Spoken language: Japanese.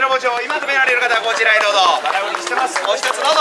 の今止められる方はこちらへどうぞ。バラ売りしてます一つどうぞ